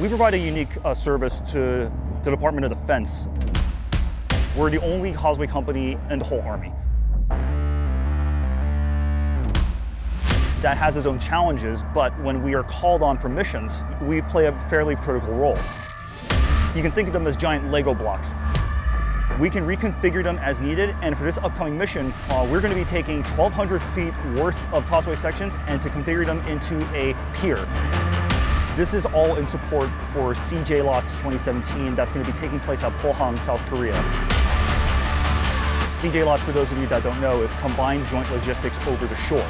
We provide a unique uh, service to the Department of Defense. We're the only causeway company in the whole Army. That has its own challenges, but when we are called on for missions, we play a fairly critical role. You can think of them as giant Lego blocks. We can reconfigure them as needed, and for this upcoming mission, uh, we're going to be taking 1,200 feet worth of causeway sections and to configure them into a pier. This is all in support for CJLOTS 2017 that's going to be taking place at Pohang, South Korea. CJLOTS, for those of you that don't know, is Combined Joint Logistics Over the Shore.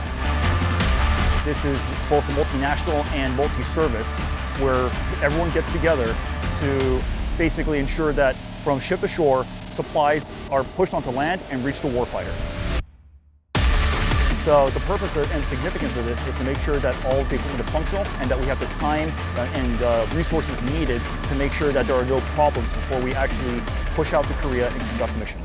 This is both multinational and multi-service where everyone gets together to basically ensure that from ship to shore, supplies are pushed onto land and reach the warfighter. So the purpose and significance of this is to make sure that all the equipment is functional and that we have the time uh, and uh, resources needed to make sure that there are no problems before we actually push out to Korea and conduct mission.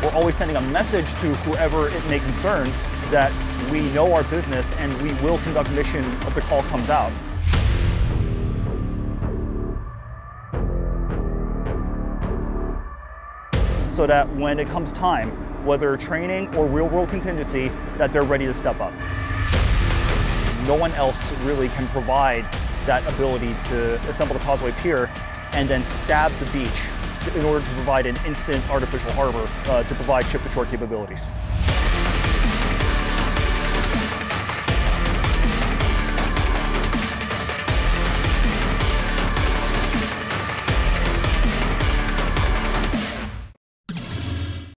We're always sending a message to whoever it may concern that we know our business and we will conduct mission if the call comes out. So that when it comes time, whether training or real world contingency, that they're ready to step up. No one else really can provide that ability to assemble the causeway pier and then stab the beach in order to provide an instant artificial harbor uh, to provide ship-to-shore capabilities.